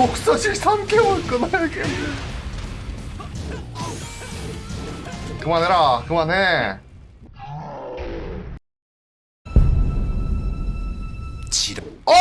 독서실 3개월 끊어야겠네 그만해라 그만해. 지름 어!